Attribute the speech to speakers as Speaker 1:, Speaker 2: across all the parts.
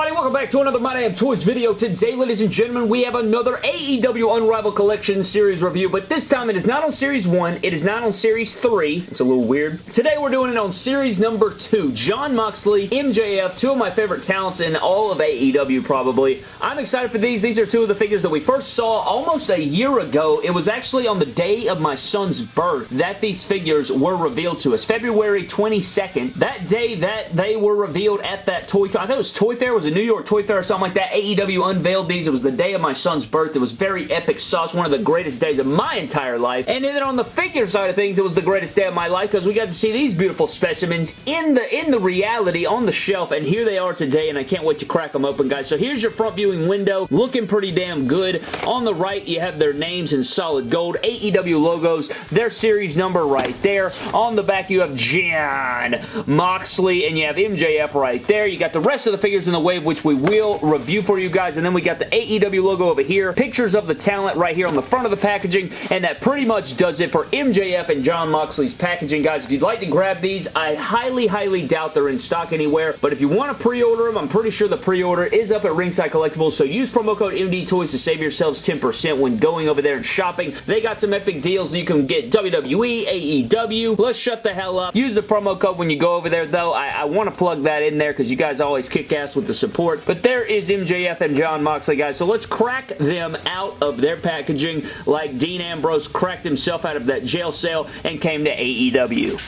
Speaker 1: everybody? Welcome back to another My Damn Toys video. Today, ladies and gentlemen, we have another AEW Unrivaled Collection series review, but this time it is not on Series 1, it is not on Series 3. It's a little weird. Today, we're doing it on Series number 2. Jon Moxley, MJF, two of my favorite talents in all of AEW, probably. I'm excited for these. These are two of the figures that we first saw almost a year ago. It was actually on the day of my son's birth that these figures were revealed to us. February 22nd. That day that they were revealed at that toy... I think it was Toy Fair. Was a New York Toy Fair or something like that. AEW unveiled these. It was the day of my son's birth. It was very epic sauce. One of the greatest days of my entire life. And then on the figure side of things, it was the greatest day of my life because we got to see these beautiful specimens in the in the reality on the shelf. And here they are today, and I can't wait to crack them open, guys. So here's your front viewing window. Looking pretty damn good. On the right, you have their names in solid gold. AEW logos. Their series number right there. On the back, you have Jon Moxley, and you have MJF right there. You got the rest of the figures in the wave, which we will review for you guys. And then we got the AEW logo over here. Pictures of the talent right here on the front of the packaging. And that pretty much does it for MJF and Jon Moxley's packaging, guys. If you'd like to grab these, I highly, highly doubt they're in stock anywhere. But if you want to pre-order them, I'm pretty sure the pre-order is up at Ringside Collectibles. So use promo code MD Toys to save yourselves 10% when going over there and shopping. They got some epic deals. You can get WWE, AEW. Let's shut the hell up. Use the promo code when you go over there, though. I, I want to plug that in there because you guys always kick ass with the support. But there is MJF and Jon Moxley, guys. So let's crack them out of their packaging like Dean Ambrose cracked himself out of that jail cell and came to AEW.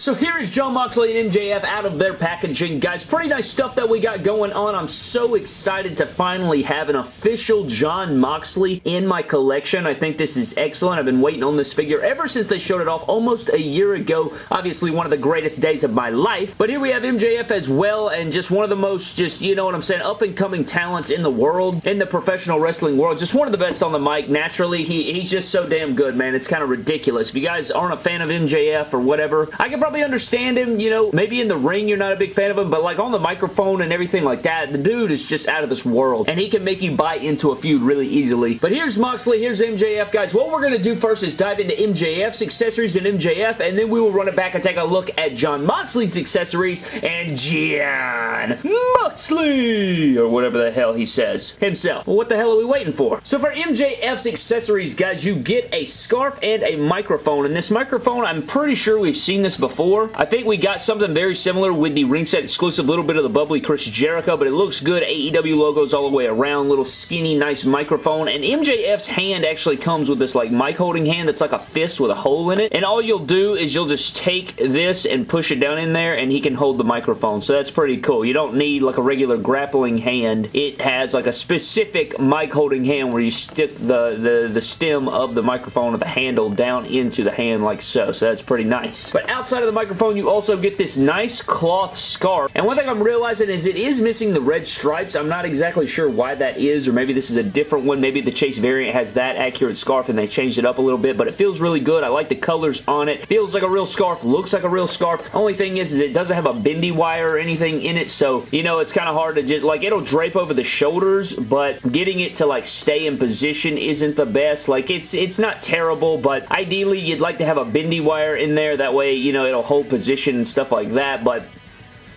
Speaker 1: So here is Jon Moxley and MJF out of their packaging. Guys, pretty nice stuff that we got going on. I'm so excited to finally have an official Jon Moxley in my collection. I think this is excellent. I've been waiting on this figure ever since they showed it off almost a year ago. Obviously, one of the greatest days of my life. But here we have MJF as well, and just one of the most, just, you know what I'm saying, up-and-coming talents in the world, in the professional wrestling world. Just one of the best on the mic. Naturally, he, he's just so damn good, man. It's kind of ridiculous. If you guys aren't a fan of MJF or whatever, I can probably understand him, you know, maybe in the ring you're not a big fan of him, but like on the microphone and everything like that, the dude is just out of this world, and he can make you buy into a feud really easily. But here's Moxley, here's MJF, guys. What we're going to do first is dive into MJF's accessories and MJF, and then we will run it back and take a look at Jon Moxley's accessories and Jon Moxley, or whatever the hell he says himself. Well, what the hell are we waiting for? So for MJF's accessories, guys, you get a scarf and a microphone, and this microphone, I'm pretty sure we've seen this before. I think we got something very similar with the ringside exclusive, little bit of the bubbly Chris Jericho, but it looks good. AEW logos all the way around, little skinny, nice microphone, and MJF's hand actually comes with this like mic holding hand that's like a fist with a hole in it, and all you'll do is you'll just take this and push it down in there, and he can hold the microphone, so that's pretty cool. You don't need like a regular grappling hand. It has like a specific mic holding hand where you stick the, the, the stem of the microphone or the handle down into the hand like so, so that's pretty nice. But outside of the microphone, you also get this nice cloth scarf. And one thing I'm realizing is it is missing the red stripes. I'm not exactly sure why that is, or maybe this is a different one. Maybe the Chase variant has that accurate scarf and they changed it up a little bit, but it feels really good. I like the colors on it. Feels like a real scarf, looks like a real scarf. Only thing is, is it doesn't have a bendy wire or anything in it, so, you know, it's kind of hard to just, like, it'll drape over the shoulders, but getting it to, like, stay in position isn't the best. Like, it's, it's not terrible, but ideally, you'd like to have a bendy wire in there. That way, you know, it'll hold position and stuff like that, but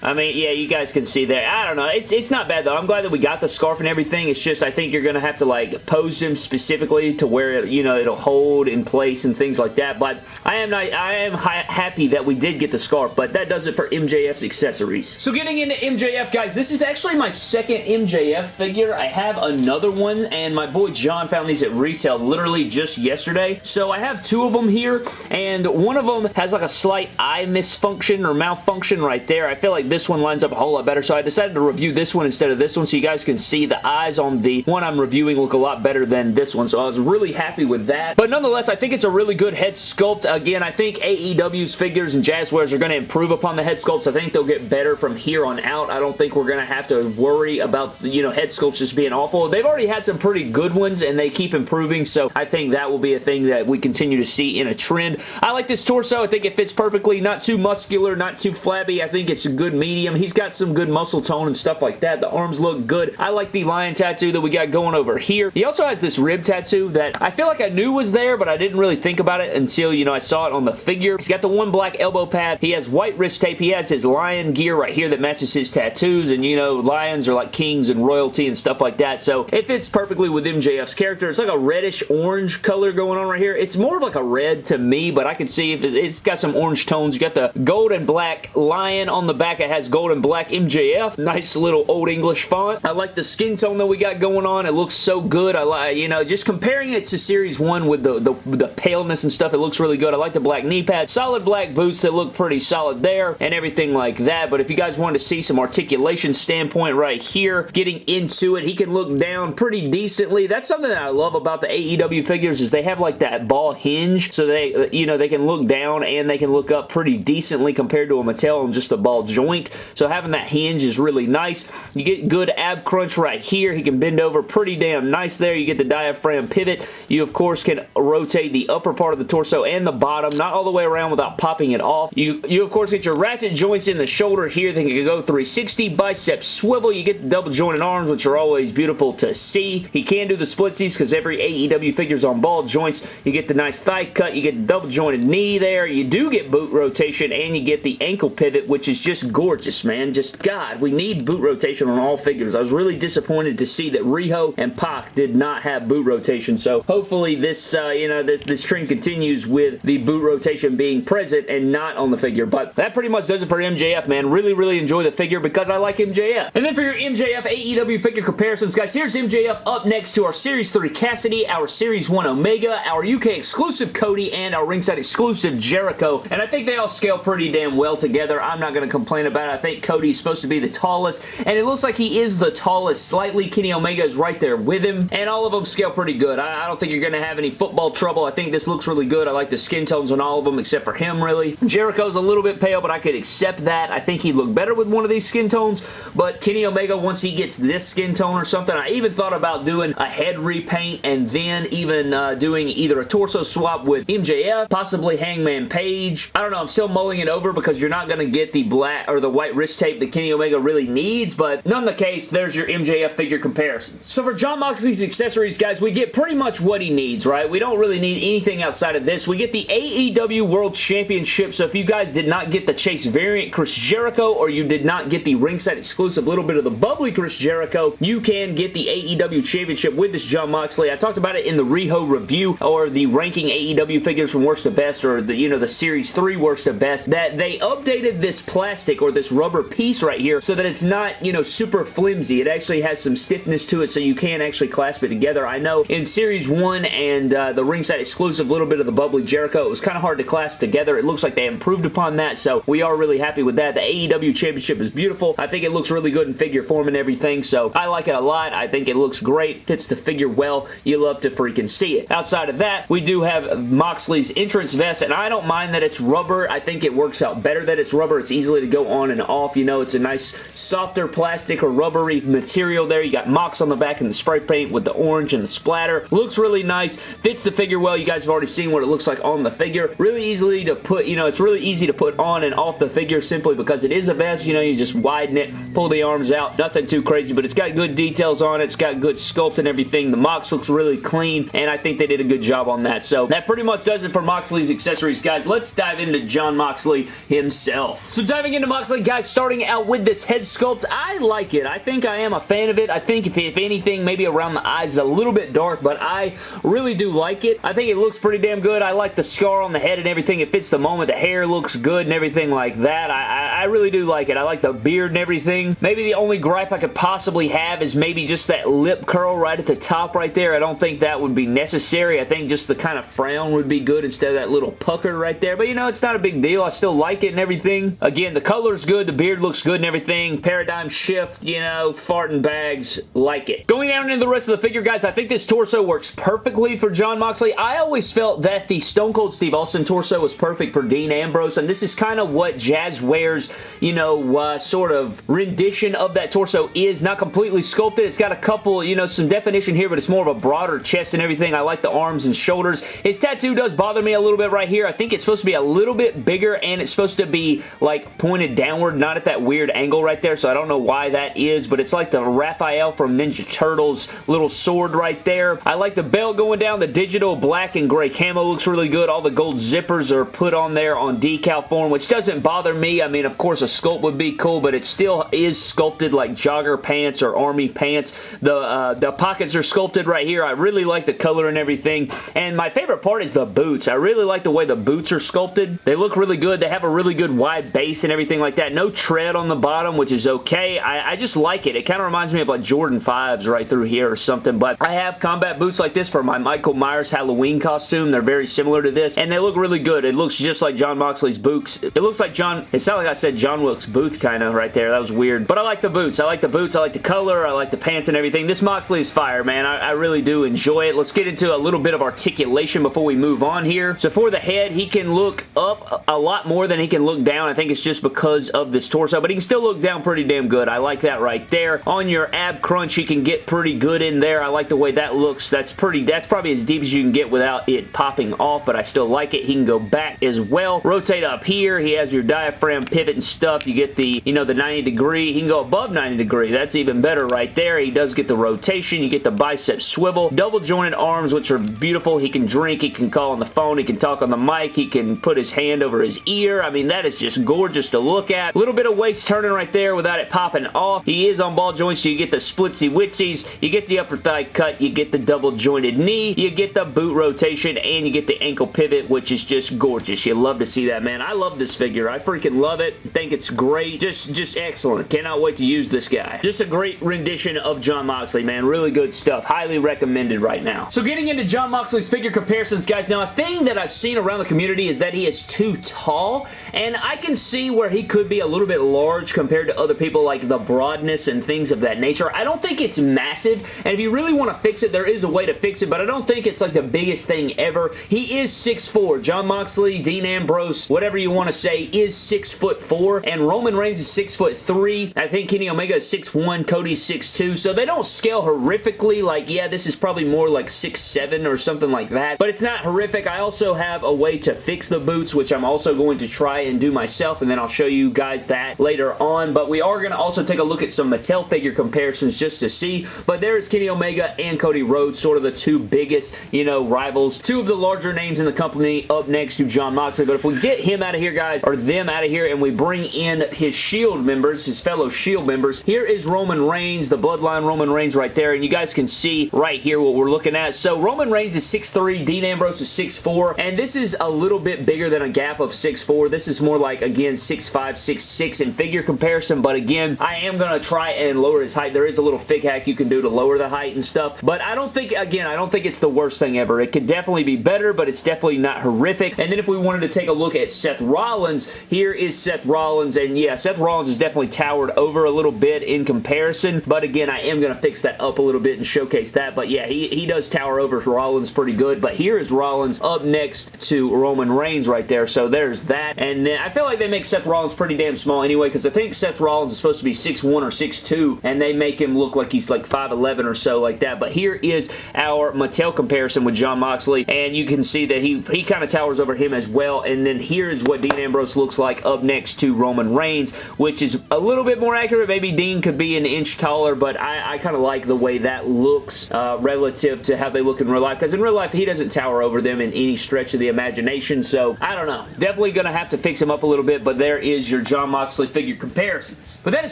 Speaker 1: I mean, yeah, you guys can see there. I don't know. It's it's not bad, though. I'm glad that we got the scarf and everything. It's just I think you're going to have to, like, pose them specifically to where, you know, it'll hold in place and things like that. But I am not, I am happy that we did get the scarf, but that does it for MJF's accessories. So getting into MJF, guys, this is actually my second MJF figure. I have another one, and my boy John found these at retail literally just yesterday. So I have two of them here, and one of them has, like, a slight eye misfunction or malfunction right there. I feel like this one lines up a whole lot better. So I decided to review this one instead of this one so you guys can see the eyes on the one I'm reviewing look a lot better than this one. So I was really happy with that. But nonetheless, I think it's a really good head sculpt. Again, I think AEW's figures and Jazwares are going to improve upon the head sculpts. I think they'll get better from here on out. I don't think we're going to have to worry about, you know, head sculpts just being awful. They've already had some pretty good ones and they keep improving. So I think that will be a thing that we continue to see in a trend. I like this torso. I think it fits perfectly. Not too muscular, not too flabby. I think it's a good medium. He's got some good muscle tone and stuff like that. The arms look good. I like the lion tattoo that we got going over here. He also has this rib tattoo that I feel like I knew was there, but I didn't really think about it until, you know, I saw it on the figure. He's got the one black elbow pad. He has white wrist tape. He has his lion gear right here that matches his tattoos, and, you know, lions are like kings and royalty and stuff like that, so it fits perfectly with MJF's character. It's like a reddish orange color going on right here. It's more of like a red to me, but I can see if it, it's got some orange tones. You got the gold and black lion on the back. It has gold and black MJF. Nice little old English font. I like the skin tone that we got going on. It looks so good. I like, you know, just comparing it to Series 1 with the, the, the paleness and stuff, it looks really good. I like the black knee pad. Solid black boots that look pretty solid there and everything like that, but if you guys wanted to see some articulation standpoint right here, getting into it, he can look down pretty decently. That's something that I love about the AEW figures is they have like that ball hinge, so they, you know, they can look down and they can look up pretty decently compared to a Mattel and just a ball joint. So having that hinge is really nice. You get good ab crunch right here. He can bend over pretty damn nice there. You get the diaphragm pivot. You, of course, can rotate the upper part of the torso and the bottom, not all the way around without popping it off. You, you of course, get your ratchet joints in the shoulder here. They can go 360 bicep swivel. You get the double jointed arms, which are always beautiful to see. He can do the splitsies because every AEW figure's on ball joints. You get the nice thigh cut. You get the double jointed knee there. You do get boot rotation and you get the ankle pivot, which is just gorgeous, man. Just, God, we need boot rotation on all figures. I was really disappointed to see that Riho and Pac did not have boot rotation, so hopefully this, uh, you know, this, this trend continues with the boot rotation being present and not on the figure, but that pretty much does it for MJF, man. Really, really enjoy the figure because I like MJF. And then for your MJF AEW figure comparisons, guys, here's MJF up next to our Series 3 Cassidy, our Series 1 Omega, our UK exclusive Cody, and our ringside exclusive Jericho, and I think they all scale pretty damn well together. I'm not going to complain about it. I think Cody's supposed to be the tallest, and it looks like he is the tallest slightly. Kenny Omega is right there with him, and all of them scale pretty good. I, I don't think you're going to have any football trouble. I think this looks really good. I like the skin tones on all of them except for him, really. Jericho's a little bit pale, but I could accept that. I think he'd look better with one of these skin tones, but Kenny Omega, once he gets this skin tone or something, I even thought about doing a head repaint and then even uh, doing either a torso swap with MJF, possibly Hangman Page. I don't know. I'm still mulling it over because you're not going to get the black or the white wrist tape that Kenny Omega really needs, but none the case, there's your MJF figure comparisons. So for Jon Moxley's accessories, guys, we get pretty much what he needs, right? We don't really need anything outside of this. We get the AEW World Championship, so if you guys did not get the Chase variant Chris Jericho or you did not get the ringside exclusive little bit of the bubbly Chris Jericho, you can get the AEW Championship with this Jon Moxley. I talked about it in the Riho review or the ranking AEW figures from worst to best or the, you know, the Series 3 worst to best that they updated this plastic or this rubber piece right here so that it's not, you know, super flimsy. It actually has some stiffness to it so you can actually clasp it together. I know in Series 1 and uh, the ringside exclusive little bit of the bubbly Jericho, it was kind of hard to clasp together. It looks like they improved upon that, so we are really happy with that. The AEW Championship is beautiful. I think it looks really good in figure form and everything, so I like it a lot. I think it looks great, fits the figure well. You love to freaking see it. Outside of that, we do have Moxley's entrance vest, and I don't mind that it's rubber. I think it works out better that it's rubber. It's easily to go on and off. You know, it's a nice softer plastic or rubbery material there. You got Mox on the back and the spray paint with the orange and the splatter. Looks really nice. Fits the figure well. You guys have already seen what it looks like on the figure. Really easily to put, you know, it's really easy to put on and off the figure simply because it is a vest. You know, you just widen it, pull the arms out. Nothing too crazy, but it's got good details on it. It's got good sculpt and everything. The Mox looks really clean, and I think they did a good job on that. So that pretty much does it for Moxley's accessories, guys. Let's dive into Jon Moxley himself. So diving into Moxley, guys, starting out with this head sculpt, I like it. I think I am a fan of it. I think if, if anything, maybe around the eyes is a little bit dark, but I really do like it. I think it looks pretty damn good. I like the scar on the head and everything. It fits the moment. The hair looks good and everything like that. I, I, I really do like it. I like the beard and everything. Maybe the only gripe I could possibly have is maybe just that lip curl right at the top right there. I don't think that would be necessary. I think just the kind of frown would be good instead of that little pucker right there. But you know, it's not a big deal. I still like it and everything. Again, the color's good. The beard looks good and everything. Paradigm shift, you know, farting bags, like it. Going down into the rest of the figure, guys, I think this torso works perfectly for Jon Moxley. I always felt that the Stone Cold Steve Austin torso was perfect for Dean Ambrose, and this is kind of what Jazwares, you know, uh, sort of rendition of that torso is. Not completely sculpted. It's got a couple, you know, some definition here, but it's more of a broader chest and everything. I like the arms and shoulders. His tattoo does bother me a little bit right here. I think it's supposed to be a little bit bigger, and it's supposed to be, like, pointed down downward, not at that weird angle right there, so I don't know why that is, but it's like the Raphael from Ninja Turtles little sword right there. I like the belt going down. The digital black and gray camo looks really good. All the gold zippers are put on there on decal form, which doesn't bother me. I mean, of course, a sculpt would be cool, but it still is sculpted like jogger pants or army pants. The, uh, the pockets are sculpted right here. I really like the color and everything, and my favorite part is the boots. I really like the way the boots are sculpted. They look really good. They have a really good wide base and everything like that. No tread on the bottom, which is okay. I, I just like it. It kind of reminds me of like Jordan 5s right through here or something, but I have combat boots like this for my Michael Myers Halloween costume. They're very similar to this, and they look really good. It looks just like Jon Moxley's boots. It looks like John, it sounded like I said John Wilkes Booth kind of right there. That was weird, but I like the boots. I like the boots. I like the color. I like the pants and everything. This Moxley is fire, man. I, I really do enjoy it. Let's get into a little bit of articulation before we move on here. So for the head, he can look up a lot more than he can look down. I think it's just because of this torso, but he can still look down pretty damn good. I like that right there. On your ab crunch, he can get pretty good in there. I like the way that looks. That's pretty, that's probably as deep as you can get without it popping off, but I still like it. He can go back as well. Rotate up here. He has your diaphragm pivot and stuff. You get the, you know, the 90 degree. He can go above 90 degree. That's even better right there. He does get the rotation. You get the bicep swivel. Double jointed arms, which are beautiful. He can drink. He can call on the phone. He can talk on the mic. He can put his hand over his ear. I mean, that is just gorgeous to look at. A little bit of waist turning right there without it popping off. He is on ball joints, so you get the splitsy witsies. You get the upper thigh cut. You get the double jointed knee. You get the boot rotation, and you get the ankle pivot, which is just gorgeous. You love to see that, man. I love this figure. I freaking love it. think it's great. Just, just excellent. Cannot wait to use this guy. Just a great rendition of Jon Moxley, man. Really good stuff. Highly recommended right now. So getting into Jon Moxley's figure comparisons, guys. Now, a thing that I've seen around the community is that he is too tall, and I can see where he could be a little bit large compared to other people like the broadness and things of that nature. I don't think it's massive, and if you really want to fix it, there is a way to fix it, but I don't think it's like the biggest thing ever. He is 6'4". Jon Moxley, Dean Ambrose, whatever you want to say, is 6'4", and Roman Reigns is 6'3". I think Kenny Omega is 6'1", Cody's 6'2", so they don't scale horrifically, like, yeah, this is probably more like 6'7", or something like that, but it's not horrific. I also have a way to fix the boots, which I'm also going to try and do myself, and then I'll show you guys that later on, but we are going to also take a look at some Mattel figure comparisons just to see, but there is Kenny Omega and Cody Rhodes, sort of the two biggest, you know, rivals. Two of the larger names in the company up next to Jon Moxley, but if we get him out of here, guys, or them out of here, and we bring in his Shield members, his fellow Shield members, here is Roman Reigns, the Bloodline Roman Reigns right there, and you guys can see right here what we're looking at. So Roman Reigns is 6'3", Dean Ambrose is 6'4", and this is a little bit bigger than a gap of 6'4". This is more like, again, 6'5", 6'6", in figure comparison, but again, I am going to try and lower his height. There is a little fig hack you can do to lower the height and stuff, but I don't think, again, I don't think it's the worst thing ever. It could definitely be better, but it's definitely not horrific. And then if we wanted to take a look at Seth Rollins, here is Seth Rollins, and yeah, Seth Rollins is definitely towered over a little bit in comparison, but again, I am going to fix that up a little bit and showcase that, but yeah, he, he does tower over Rollins pretty good, but here is Rollins up next to Roman Reigns right there, so there's that, and then I feel like they make Seth Rollins pretty damn small anyway, because I think Seth Rollins is supposed to be 6'1 or 6'2, and they make him look like he's like 5'11 or so like that, but here is our Mattel comparison with Jon Moxley, and you can see that he, he kind of towers over him as well, and then here's what Dean Ambrose looks like up next to Roman Reigns, which is a little bit more accurate. Maybe Dean could be an inch taller, but I, I kind of like the way that looks uh, relative to how they look in real life, because in real life, he doesn't tower over them in any stretch of the imagination, so I don't know. Definitely going to have to fix him up a little bit, but there is your Jon Moxley figure comparisons. But that is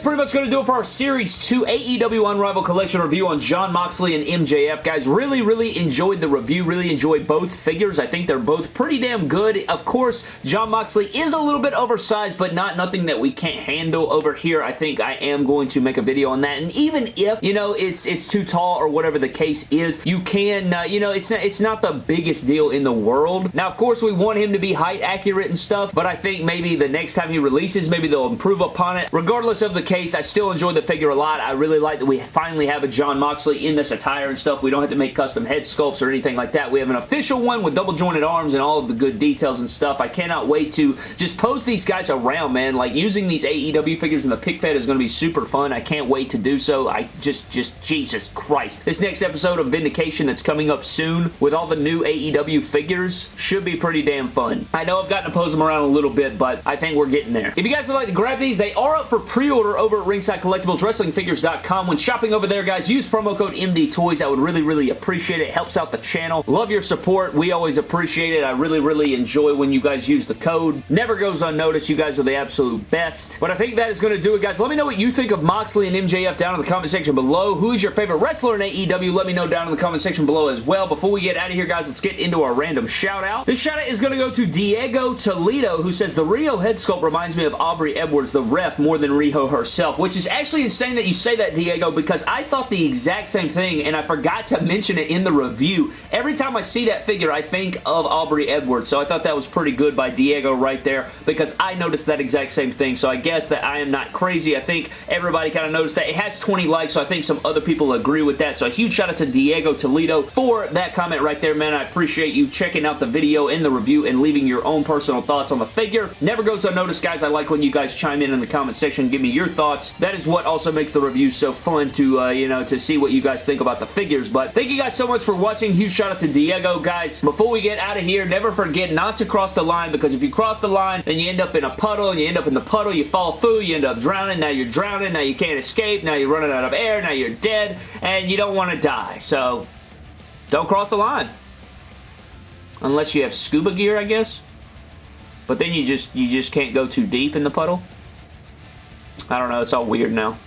Speaker 1: pretty much going to do it for our Series 2 AEW Unrivaled Collection review on Jon Moxley and MJF. Guys, really, really enjoyed the review. Really enjoyed both figures. I think they're both pretty damn good. Of course, Jon Moxley is a little bit oversized, but not nothing that we can't handle over here. I think I am going to make a video on that. And even if, you know, it's it's too tall or whatever the case is, you can, uh, you know, it's not, it's not the biggest deal in the world. Now, of course, we want him to be height accurate and stuff, but I think maybe the next time he releases, maybe they'll improve upon it. Regardless of the case, I still enjoy the figure a lot. I really like that we finally have a Jon Moxley in this attire and stuff. We don't have to make custom head sculpts or anything like that. We have an official one with double jointed arms and all of the good details and stuff. I cannot wait to just pose these guys around, man. Like, using these AEW figures in the pick fed is going to be super fun. I can't wait to do so. I just, just, Jesus Christ. This next episode of Vindication that's coming up soon with all the new AEW figures should be pretty damn fun. I know I've gotten to pose them around a little bit, but I think we're getting there. If you guys would like to grab these, they are up for pre-order over at Ringside Collectibles, WrestlingFigures.com. When shopping over there, guys, use promo code MDTOYS. I would really, really appreciate it. Helps out the channel. Love your support. We always appreciate it. I really, really enjoy when you guys use the code. Never goes unnoticed. You guys are the absolute best. But I think that is going to do it, guys. Let me know what you think of Moxley and MJF down in the comment section below. Who is your favorite wrestler in AEW? Let me know down in the comment section below as well. Before we get out of here, guys, let's get into our random shout out. This shout out is going to go to Diego Toledo, who says, The Riho head sculpt reminds me of Aubrey Edwards, the ref, more than Riho herself, which is actually insane that you say that, Diego, because I thought the exact same thing, and I forgot to mention it in the review. Every time I see that figure, I think of Aubrey Edwards, so I thought that was pretty good by Diego right there, because I noticed that exact same thing, so I guess that I am not crazy. I think everybody kind of noticed that. It has 20 likes, so I think some other people agree with that, so a huge shout out to Diego Toledo for that comment right there, man. I appreciate you checking out the video and the review and leaving your own personal thoughts on the figure. Never goes unnoticed, guys. I like when you guys chime in in the comment section give me your thoughts. That is what also makes the review so fun to, uh, you know, to see what you guys think about the figures. But thank you guys so much for watching. Huge shout out to Diego, guys. Before we get out of here, never forget not to cross the line because if you cross the line, then you end up in a puddle and you end up in the puddle, you fall through, you end up drowning, now you're drowning, now you can't escape, now you're running out of air, now you're dead, and you don't want to die. So, don't cross the line. Unless you have scuba gear, I guess. But then you just you just can't go too deep in the puddle. I don't know. It's all weird now.